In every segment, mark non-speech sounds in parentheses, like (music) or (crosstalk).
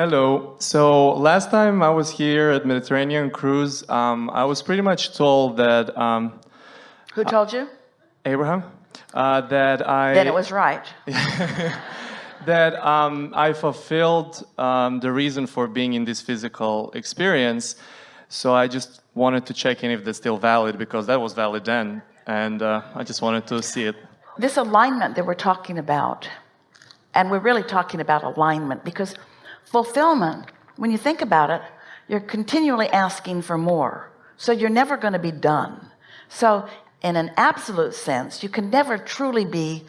Hello. So last time I was here at Mediterranean Cruise, um, I was pretty much told that um, Who told you? Abraham, uh, that I Then it was right. (laughs) that um, I fulfilled um, the reason for being in this physical experience. So I just wanted to check in if that's still valid because that was valid then, and uh, I just wanted to see it. This alignment that we're talking about, and we're really talking about alignment because fulfillment, when you think about it, you're continually asking for more. So you're never going to be done. So in an absolute sense, you can never truly be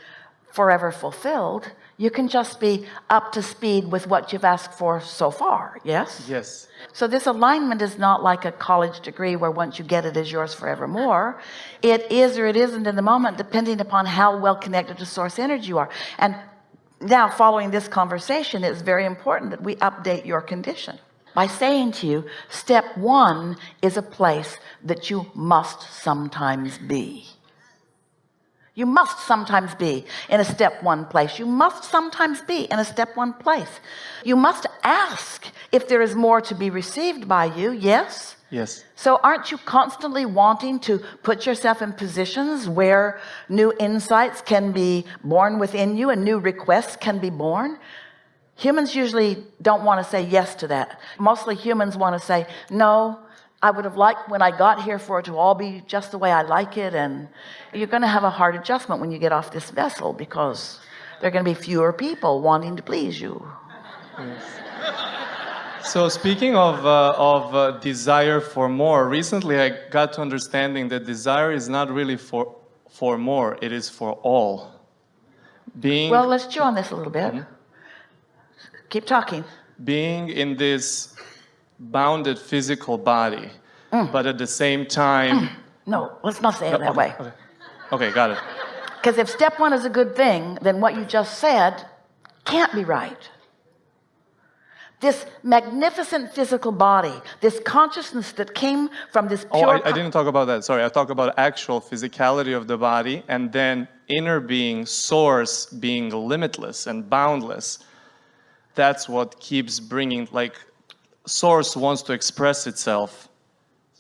forever fulfilled. You can just be up to speed with what you've asked for so far. Yes. Yes. So this alignment is not like a college degree where once you get it, it is yours forevermore. It is or it isn't in the moment, depending upon how well connected to source energy you are. And now following this conversation, it's very important that we update your condition by saying to you, step one is a place that you must sometimes be. You must sometimes be in a step one place. You must sometimes be in a step one place. You must ask if there is more to be received by you. Yes. Yes. So aren't you constantly wanting to put yourself in positions where new insights can be born within you and new requests can be born? Humans usually don't want to say yes to that. Mostly humans want to say, no, I would have liked when I got here for it to all be just the way I like it. And you're going to have a hard adjustment when you get off this vessel because there are going to be fewer people wanting to please you. Yes. So speaking of, uh, of uh, desire for more, recently I got to understanding that desire is not really for, for more, it is for all. Being, well, let's chew on this a little bit. Mm -hmm. Keep talking. Being in this bounded physical body, mm. but at the same time... Mm. No, let's not say it no, that okay, way. Okay. okay, got it. Because if step one is a good thing, then what you just said can't be right this magnificent physical body this consciousness that came from this oh, I, I, didn't talk about that. Sorry I talk about actual physicality of the body and then inner being source being limitless and boundless. That's what keeps bringing like source wants to express itself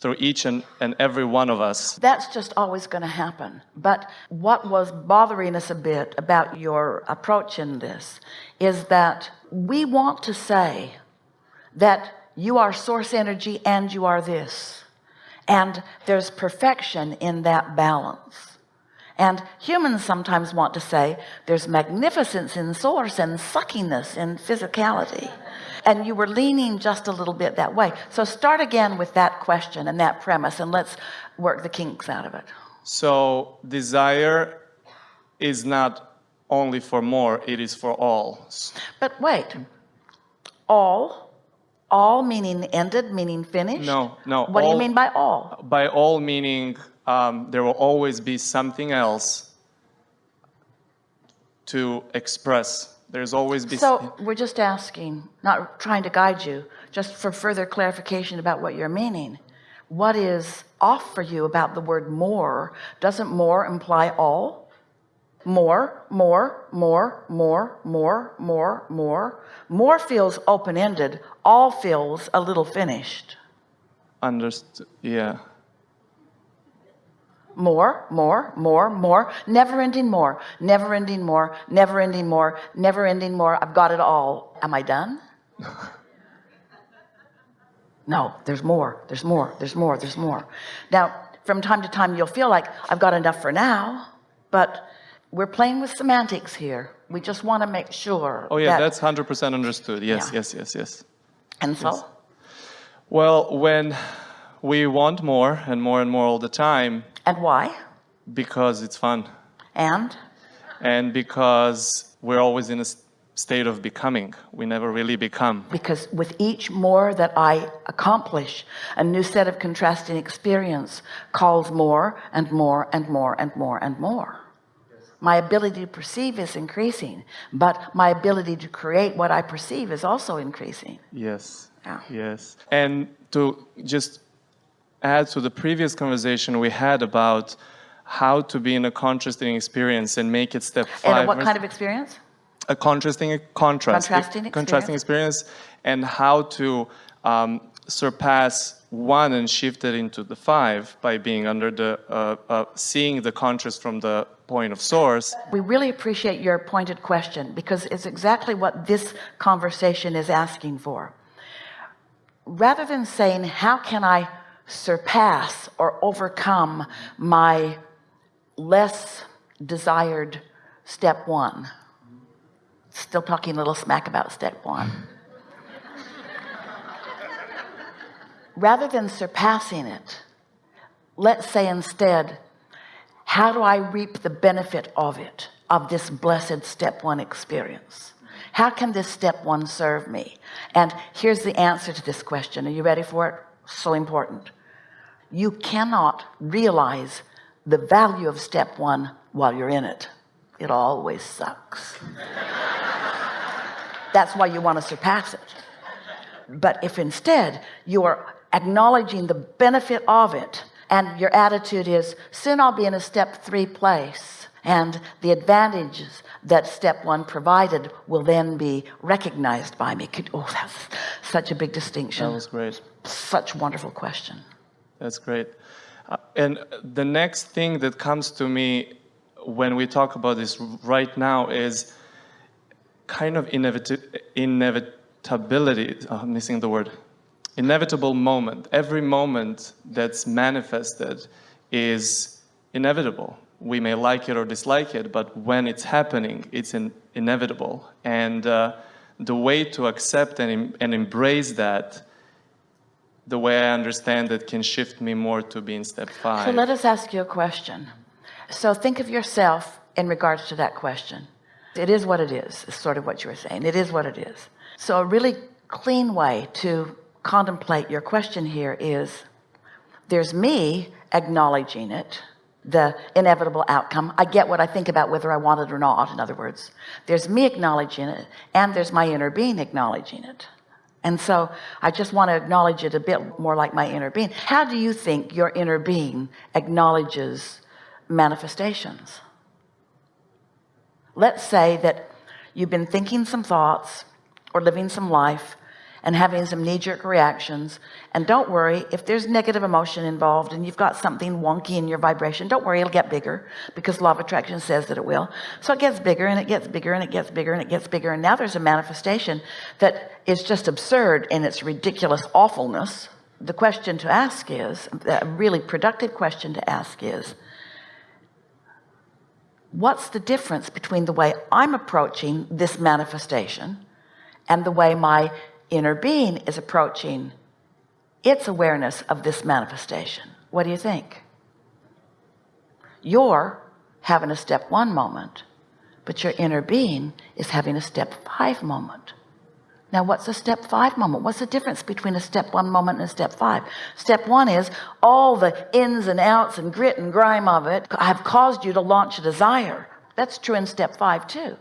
through each and, and every one of us. That's just always going to happen. But what was bothering us a bit about your approach in this is that we want to say that you are source energy and you are this. And there's perfection in that balance and humans sometimes want to say there's magnificence in source and suckiness in physicality. And you were leaning just a little bit that way. So start again with that question and that premise and let's work the kinks out of it. So desire is not only for more it is for all. But wait. All? All meaning ended meaning finished? No no what all, do you mean by all? By all meaning um, there will always be something else to express. There's always be. So we're just asking, not trying to guide you, just for further clarification about what you're meaning. What is off for you about the word more? Doesn't more imply all? More, more, more, more, more, more, more. More feels open-ended. All feels a little finished. Understood. Yeah more more more more. Never ending more. Never ending more. Never ending more. Never ending more. I've got it all. Am I done? No there's more. There's more. There's more. There's more. Now from time to time you'll feel like I've got enough for now but we're playing with semantics here. We just want to make sure oh yeah that, that's 100% understood. Yes yeah. yes yes yes. And so? Yes. well when we want more and more and more all the time and why? Because it's fun. And? And because we're always in a state of becoming. We never really become. Because with each more that I accomplish a new set of contrasting experience calls more and more and more and more and more. My ability to perceive is increasing but my ability to create what I perceive is also increasing. Yes. Yeah. yes. And to just add to the previous conversation we had about how to be in a contrasting experience and make it step five and what kind of experience? A contrasting contrast. Contrasting experience. contrasting experience and how to um, surpass one and shift it into the five by being under the uh, uh, seeing the contrast from the point of source. We really appreciate your pointed question because it's exactly what this conversation is asking for. Rather than saying how can I surpass or overcome my less desired step one. Still talking a little smack about step one. (laughs) Rather than surpassing it let's say instead how do I reap the benefit of it of this blessed step one experience? How can this step one serve me? And here's the answer to this question. Are you ready for it so important. You cannot realize the value of step one while you're in it. It always sucks. (laughs) That's why you want to surpass it. But if instead you are acknowledging the benefit of it and your attitude is soon I'll be in a step three place and the advantages that step one provided will then be recognized by me. Could, oh that's such a big distinction. That was great. Such wonderful question. That's great. Uh, and the next thing that comes to me when we talk about this right now is kind of inevit inevitability oh, I'm missing the word inevitable moment. Every moment that's manifested is inevitable. We may like it or dislike it but when it's happening it's in, inevitable. And uh, the way to accept and, and embrace that the way I understand it can shift me more to being step five. So let us ask you a question. So think of yourself in regards to that question. It is what it is is sort of what you were saying. It is what it is. So a really clean way to contemplate your question here is there's me acknowledging it the inevitable outcome. I get what I think about whether I want it or not in other words. There's me acknowledging it and there's my inner being acknowledging it. And so I just want to acknowledge it a bit more like my inner being. How do you think your inner being acknowledges manifestations? Let's say that you've been thinking some thoughts or living some life and having some knee-jerk reactions. And don't worry if there's negative emotion involved and you've got something wonky in your vibration don't worry it'll get bigger because law of attraction says that it will. So it gets bigger and it gets bigger and it gets bigger and it gets bigger. And now there's a manifestation that is just absurd in its ridiculous awfulness. The question to ask is a really productive question to ask is what's the difference between the way I'm approaching this manifestation and the way my inner being is approaching its awareness of this manifestation. What do you think? You're having a step one moment but your inner being is having a step five moment. Now what's a step five moment? What's the difference between a step one moment and a step five? Step one is all the ins and outs and grit and grime of it have caused you to launch a desire. That's true in step five too.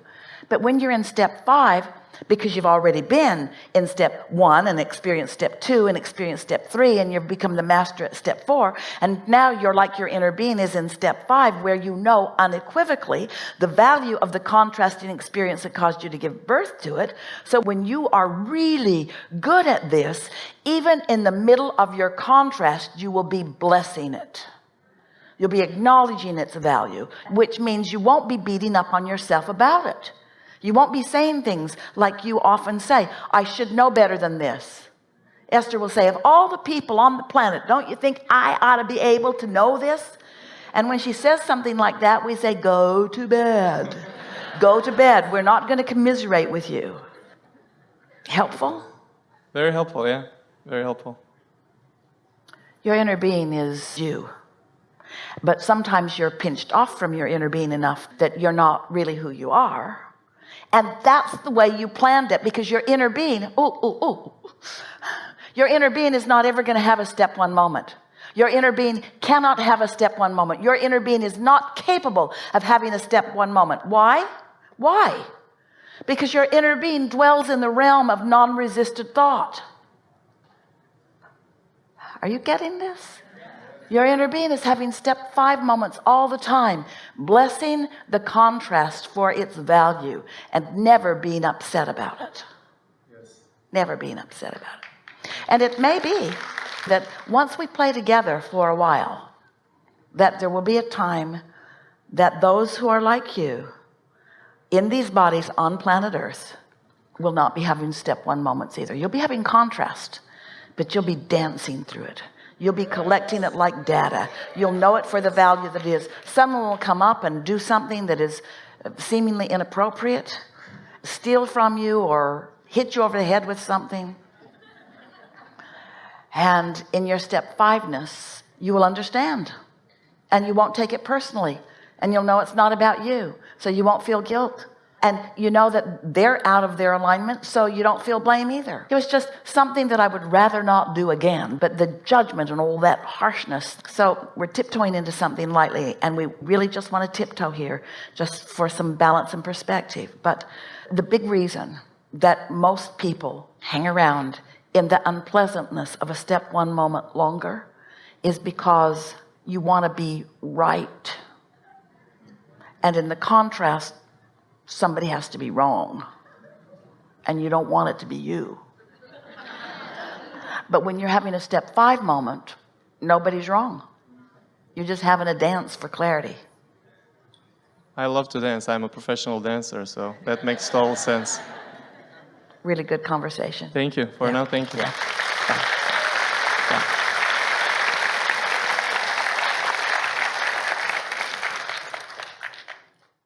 But when you're in step five because you've already been in step one and experienced step two and experienced step three and you've become the master at step four. And now you're like your inner being is in step five where you know unequivocally the value of the contrasting experience that caused you to give birth to it. So when you are really good at this even in the middle of your contrast you will be blessing it. You'll be acknowledging its value which means you won't be beating up on yourself about it you won't be saying things like you often say I should know better than this. Esther will say of all the people on the planet don't you think I ought to be able to know this? And when she says something like that we say go to bed. Go to bed. We're not going to commiserate with you. Helpful? Very helpful yeah. Very helpful. Your inner being is you. But sometimes you're pinched off from your inner being enough that you're not really who you are and that's the way you planned it because your inner being oh oh oh your inner being is not ever going to have a step one moment. Your inner being cannot have a step one moment. Your inner being is not capable of having a step one moment. Why? Why? Because your inner being dwells in the realm of non-resisted thought. Are you getting this Your inner being is having step five moments all the time, blessing the contrast for its value and never being upset about it. Yes. Never being upset about it. And it may be that once we play together for a while, that there will be a time that those who are like you in these bodies on planet earth will not be having step one moments either you'll be having contrast but you'll be dancing through it you'll be collecting it like data. You'll know it for the value that it is. Someone will come up and do something that is seemingly inappropriate steal from you or hit you over the head with something. And in your step fiveness you will understand. And you won't take it personally. And you'll know it's not about you. So you won't feel guilt and you know that they're out of their alignment so you don't feel blame either. It was just something that I would rather not do again but the judgment and all that harshness. So we're tiptoeing into something lightly and we really just want to tiptoe here just for some balance and perspective. But the big reason that most people hang around in the unpleasantness of a step one moment longer is because you want to be right. And in the contrast somebody has to be wrong and you don't want it to be you but when you're having a step five moment nobody's wrong you're just having a dance for clarity I love to dance. I'm a professional dancer, so that makes total sense. really good conversation Thank you. For now, thank you. yeah